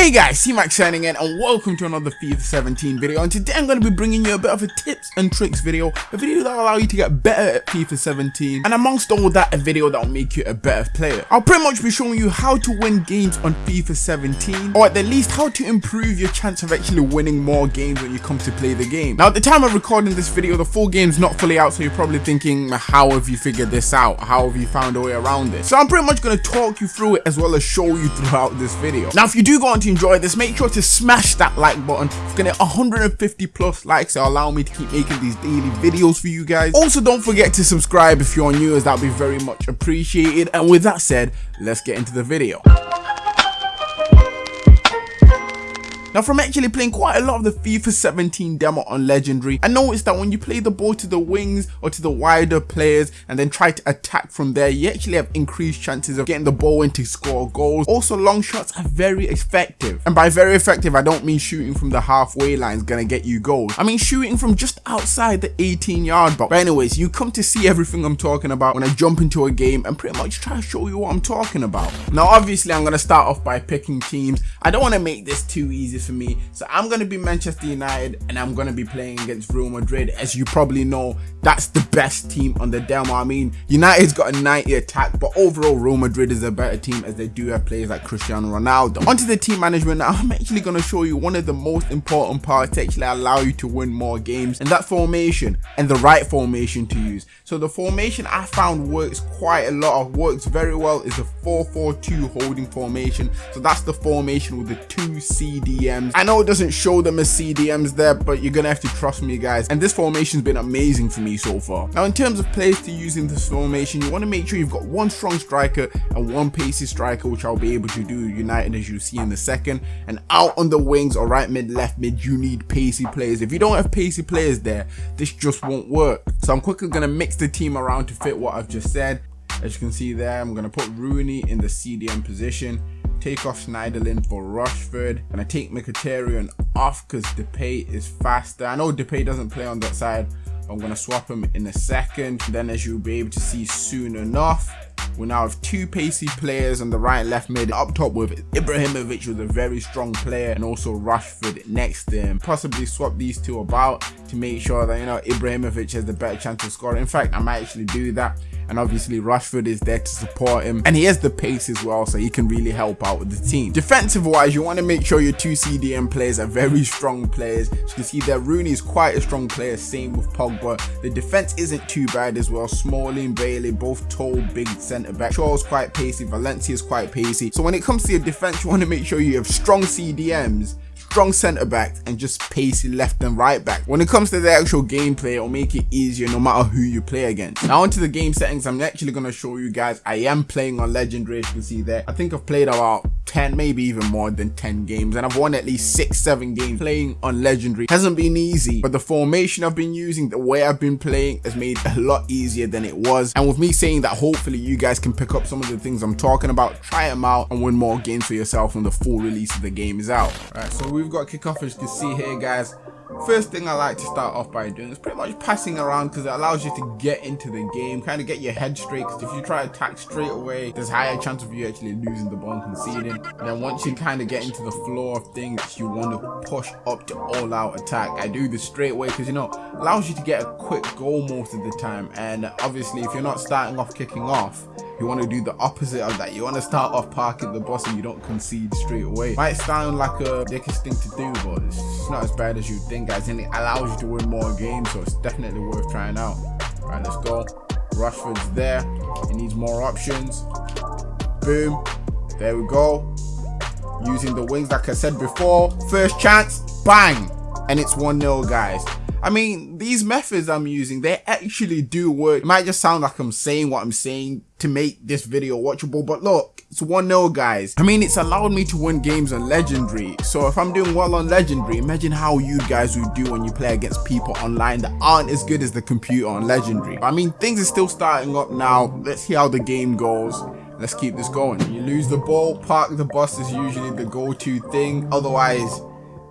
Hey guys, C-Max signing in and welcome to another FIFA 17 video and today I'm going to be bringing you a bit of a tips and tricks video, a video that will allow you to get better at FIFA 17 and amongst all that a video that will make you a better player. I'll pretty much be showing you how to win games on FIFA 17 or at the least how to improve your chance of actually winning more games when you come to play the game. Now at the time of recording this video the full game's not fully out so you're probably thinking how have you figured this out, how have you found a way around this. So I'm pretty much going to talk you through it as well as show you throughout this video. Now if you do go on to enjoy this, make sure to smash that like button. It's gonna 150 plus likes to allow me to keep making these daily videos for you guys. Also, don't forget to subscribe if you're new as that'll be very much appreciated. And with that said, let's get into the video. Now from actually playing quite a lot of the FIFA 17 demo on Legendary, I noticed that when you play the ball to the wings or to the wider players and then try to attack from there, you actually have increased chances of getting the ball in to score goals. Also long shots are very effective. And by very effective, I don't mean shooting from the halfway line is gonna get you goals. I mean shooting from just outside the 18 yard box. But anyways, you come to see everything I'm talking about when I jump into a game and pretty much try to show you what I'm talking about. Now obviously I'm gonna start off by picking teams. I don't want to make this too easy for me. So I'm going to be Manchester United and I'm going to be playing against Real Madrid. As you probably know, that's the best team on the demo. I mean, United's got a 90 attack, but overall Real Madrid is a better team as they do have players like Cristiano Ronaldo. Onto the team management now, I'm actually going to show you one of the most important parts to actually allow you to win more games and that formation and the right formation to use. So the formation I found works quite a lot of, works very well is a 4-4-2 holding formation. So that's the formation with the two CDMs. I know it doesn't show them as CDMs there, but you're gonna have to trust me guys. And this formation's been amazing for me so far. Now in terms of players to use in this formation, you wanna make sure you've got one strong striker and one pacey striker, which I'll be able to do United as you see in the second. And out on the wings or right mid, left mid, you need pacey players. If you don't have pacey players there, this just won't work. So I'm quickly gonna mix the team around to fit what I've just said. As you can see there, I'm gonna put Rooney in the CDM position take off Schneiderlin for Rashford. And I take Mkhitaryan off because Depay is faster. I know Depay doesn't play on that side, I'm going to swap him in a second. Then as you'll be able to see soon enough, we now have two pacey players on the right and left mid up top with Ibrahimovic who's a very strong player and also Rashford next to him. Possibly swap these two about to make sure that you know Ibrahimovic has the better chance of scoring. In fact, I might actually do that and obviously Rashford is there to support him and he has the pace as well so he can really help out with the team. Defensive wise you want to make sure your two CDM players are very strong players. As you can see there Rooney is quite a strong player same with Pogba. The defense isn't too bad as well. Smalling, Bailly both tall big centre back. Shaw's quite pacey, Valencia is quite pacey. So when it comes to your defense you want to make sure you have strong CDMs strong centre backs and just pacey left and right back. When it comes to the actual gameplay, it'll make it easier no matter who you play against. Now onto the game settings, I'm actually going to show you guys. I am playing on Legendary, as you can see there. I think I've played about 10 maybe even more than 10 games and I've won at least 6 7 games playing on legendary. Hasn't been easy but the formation I've been using the way I've been playing has made a lot easier than it was. And with me saying that hopefully you guys can pick up some of the things I'm talking about try them out and win more games for yourself when the full release of the game is out. Alright so we've got kickoff as you can see here guys First thing I like to start off by doing is pretty much passing around because it allows you to get into the game, kind of get your head straight because if you try to attack straight away, there's a higher chance of you actually losing the ball and conceding. And then once you kind of get into the flow of things, you want to push up to all out attack. I do this straight away because you know, allows you to get a quick goal most of the time. And obviously if you're not starting off kicking off, you want to do the opposite of that. You want to start off parking the bus and you don't concede straight away. Might sound like a dickish thing to do, but it's not as bad as you think, guys. And it allows you to win more games, so it's definitely worth trying out. All right, let's go. Rashford's there. He needs more options. Boom. There we go. Using the wings, like I said before. First chance, bang. And it's 1-0, guys. I mean, these methods I'm using, they actually do work. It might just sound like I'm saying what I'm saying to make this video watchable, but look, it's 1-0 guys. I mean, it's allowed me to win games on Legendary. So if I'm doing well on Legendary, imagine how you guys would do when you play against people online that aren't as good as the computer on Legendary. I mean, things are still starting up now. Let's see how the game goes. Let's keep this going. You lose the ball, park the bus is usually the go-to thing. Otherwise,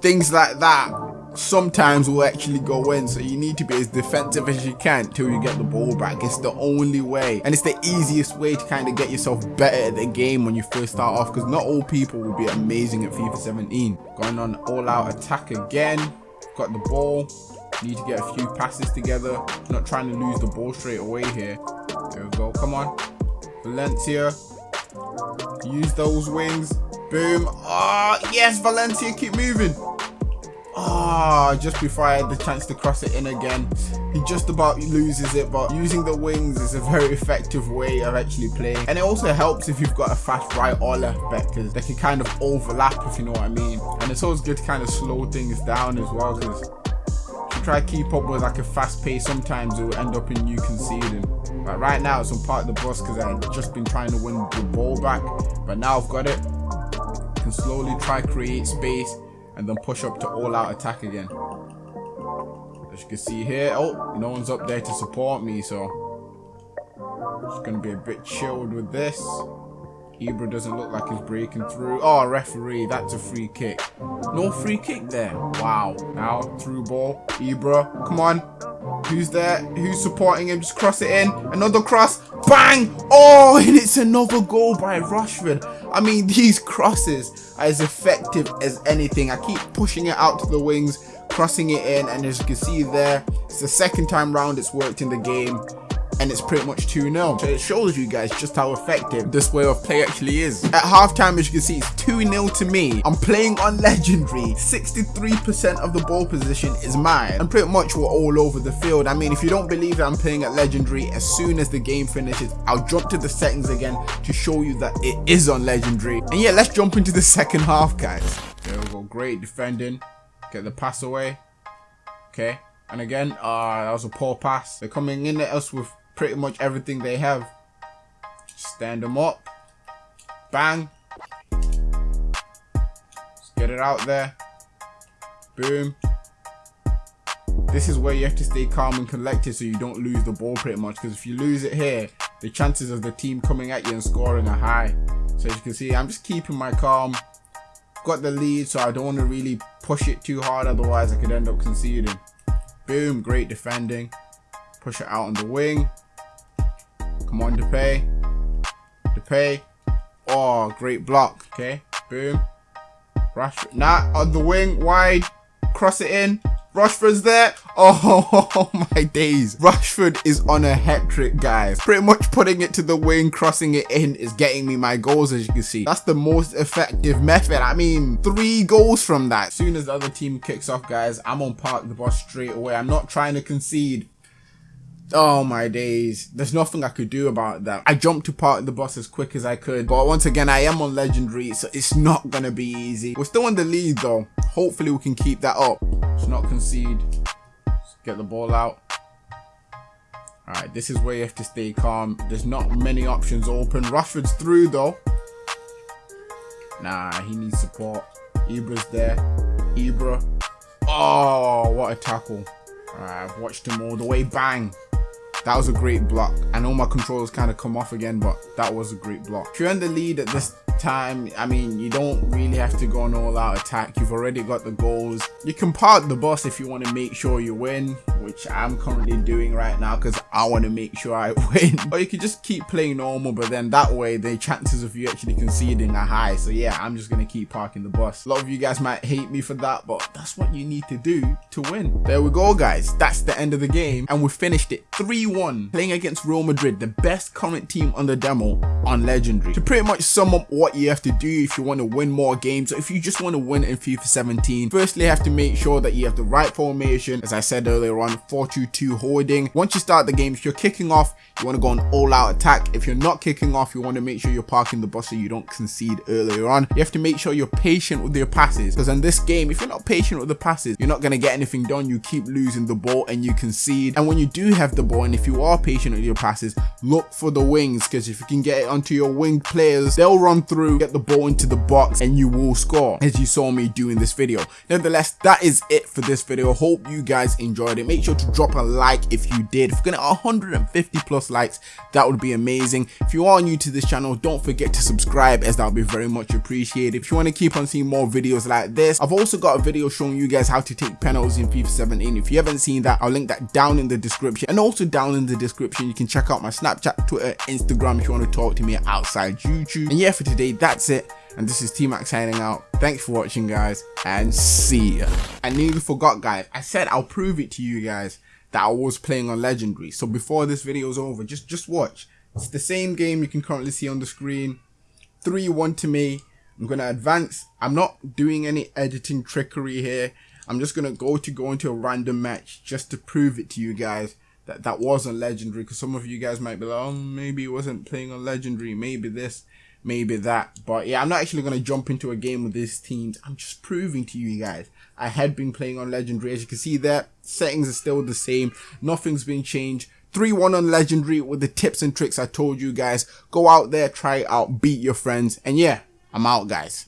things like that sometimes will actually go in. So you need to be as defensive as you can till you get the ball back. It's the only way. And it's the easiest way to kind of get yourself better at the game when you first start off. Because not all people will be amazing at FIFA 17. Going on all out attack again. Got the ball. Need to get a few passes together. Not trying to lose the ball straight away here. There we go. Come on. Valencia. Use those wings. Boom. Ah, oh, yes, Valencia, keep moving. Ah, oh, just before I had the chance to cross it in again. He just about loses it, but using the wings is a very effective way of actually playing. And it also helps if you've got a fast right or left back, because they can kind of overlap, if you know what I mean. And it's always good to kind of slow things down as well, because if you try to keep up with like a fast pace, sometimes it will end up in you conceding. But right now, it's on part of the bus because I've just been trying to win the ball back. But now I've got it. I can slowly try create space and then push up to all out attack again. As you can see here, oh, no one's up there to support me, so just gonna be a bit chilled with this. Ibra doesn't look like he's breaking through. Oh, referee, that's a free kick. No free kick there. Wow. Now, through ball. Ibra, come on. Who's there? Who's supporting him? Just cross it in. Another cross. Bang! Oh, and it's another goal by Rashford. I mean, these crosses are as effective as anything. I keep pushing it out to the wings, crossing it in, and as you can see there, it's the second time round it's worked in the game and it's pretty much 2-0. So it shows you guys just how effective this way of play actually is. At halftime, as you can see, it's 2-0 to me. I'm playing on Legendary. 63% of the ball position is mine. And pretty much we're all over the field. I mean, if you don't believe that I'm playing at Legendary, as soon as the game finishes, I'll jump to the settings again to show you that it is on Legendary. And yeah, let's jump into the second half, guys. There we go. Great defending. Get the pass away. Okay. And again, uh, that was a poor pass. They're coming in at us with pretty much everything they have. Stand them up. Bang. Let's get it out there. Boom. This is where you have to stay calm and collected so you don't lose the ball pretty much. Because if you lose it here, the chances of the team coming at you and scoring are high. So as you can see, I'm just keeping my calm. Got the lead, so I don't want to really push it too hard. Otherwise, I could end up conceding. Boom, great defending. Push it out on the wing. Come on, Depay. Depay. Oh, great block. Okay, boom. Rashford. Nah, on the wing, wide. Cross it in. Rashford's there. Oh, my days. Rashford is on a hat trick, guys. Pretty much putting it to the wing, crossing it in is getting me my goals, as you can see. That's the most effective method. I mean, three goals from that. As soon as the other team kicks off, guys, I'm on park the bus straight away. I'm not trying to concede. Oh my days. There's nothing I could do about that. I jumped to part the bus as quick as I could. But once again, I am on legendary, so it's not gonna be easy. We're still in the lead though. Hopefully we can keep that up. Let's not concede. Let's get the ball out. Alright, this is where you have to stay calm. There's not many options open. Rashford's through though. Nah, he needs support. Ibra's there. Ibra. Oh, what a tackle. Alright, I've watched him all the way. Bang. That was a great block. I know my controls kind of come off again, but that was a great block. If you're in the lead at this time, I mean, you don't really have to go on all out attack. You've already got the goals. You can park the bus if you want to make sure you win, which I'm currently doing right now because I want to make sure I win. or you can just keep playing normal, but then that way the chances of you actually conceding are high. So yeah, I'm just going to keep parking the bus. A lot of you guys might hate me for that, but that's what you need to do to win. There we go, guys. That's the end of the game. And we finished it 3-1 playing against Real Madrid, the best current team on the demo on Legendary. To pretty much sum up what you have to do if you want to win more games or if you just want to win in FIFA 17. Firstly, you have to make sure that you have the right formation. As I said earlier on, 4-2-2 holding. Once you start the game, if you're kicking off, you want to go on all out attack. If you're not kicking off, you want to make sure you're parking the bus so you don't concede earlier on. You have to make sure you're patient with your passes because in this game, if you're not patient with the passes, you're not going to get anything done. You keep losing the ball and you concede. And when you do have the ball and if you are patient with your passes, look for the wings because if you can get it onto your wing players, they'll run through, get the ball into the box and you will score as you saw me do in this video. Nevertheless, that is it for this video. Hope you guys enjoyed it. Make make sure to drop a like if you did. If we're gonna 150 plus likes, that would be amazing. If you are new to this channel, don't forget to subscribe as that would be very much appreciated. If you want to keep on seeing more videos like this, I've also got a video showing you guys how to take penalties in FIFA 17. If you haven't seen that, I'll link that down in the description. And also down in the description, you can check out my Snapchat, Twitter, Instagram if you want to talk to me outside YouTube. And yeah, for today, that's it and this is T-Max signing out. Thanks for watching guys and see ya. I nearly forgot guys, I said I'll prove it to you guys that I was playing on Legendary. So before this video is over, just, just watch. It's the same game you can currently see on the screen. 3-1 to me. I'm going to advance. I'm not doing any editing trickery here. I'm just going to go to go into a random match just to prove it to you guys that that wasn't legendary because some of you guys might be like, oh, maybe it wasn't playing on legendary. Maybe this maybe that. But yeah, I'm not actually going to jump into a game with these teams. I'm just proving to you guys. I had been playing on Legendary. As you can see there, settings are still the same. Nothing's been changed. 3-1 on Legendary with the tips and tricks I told you guys. Go out there, try it out, beat your friends. And yeah, I'm out guys.